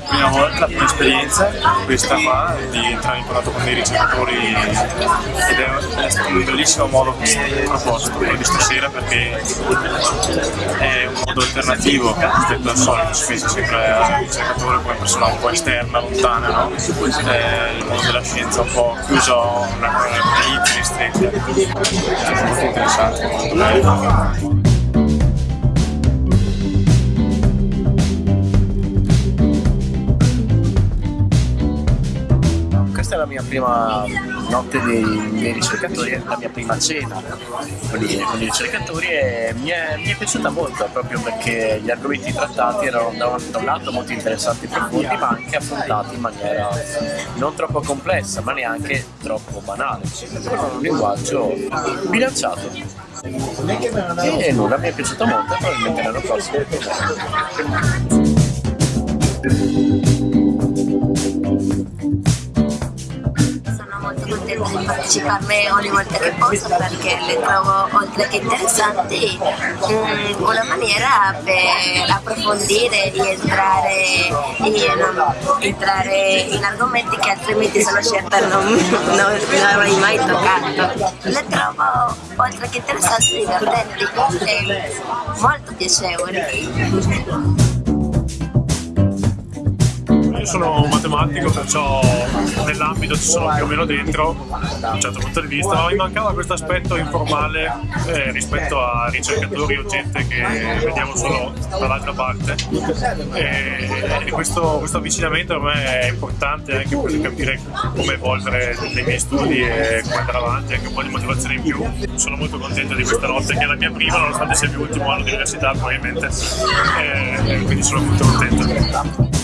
prima volta, la prima esperienza, questa qua, di entrare in contatto con dei ricercatori ed è, un bellissimo modo proposto, quello di stasera, perché è un modo alternativo rispetto al solito, si pensa sempre al ricercatore come persona un po' esterna, lontana, no? È il mondo della scienza un po' chiuso, una, una stretti. È molto interessante, molto bello. questa è la mia prima notte dei, dei ricercatori, la mia prima cena con i, con i ricercatori e mi è, mi è, piaciuta molto proprio perché gli argomenti trattati erano da un, da un lato molto interessanti e profondi ma anche affrontati in maniera non troppo complessa ma neanche troppo banale, con un linguaggio bilanciato. E nulla, mi è piaciuto molto e probabilmente l'anno prossimo parteciparne ogni volta che posso perché le trovo oltre che interessanti mm, una maniera per approfondire e entrare in, entrare in argomenti che altrimenti sono certa non, non, non avrei mai toccato. Le trovo oltre che interessanti divertenti e molto piacevoli sono un matematico, perciò nell'ambito ci sono più o meno dentro, da un certo punto di vista, ma mi mancava questo aspetto informale eh, rispetto a ricercatori o gente che vediamo solo dall'altra parte. E, e questo, questo, avvicinamento per me è importante anche per capire come evolvere nei miei studi e come andare avanti, anche un po' di motivazione in più. Sono molto contento di questa notte, che è la mia prima, nonostante sia il mio ultimo anno di università probabilmente, e, e quindi sono molto contento.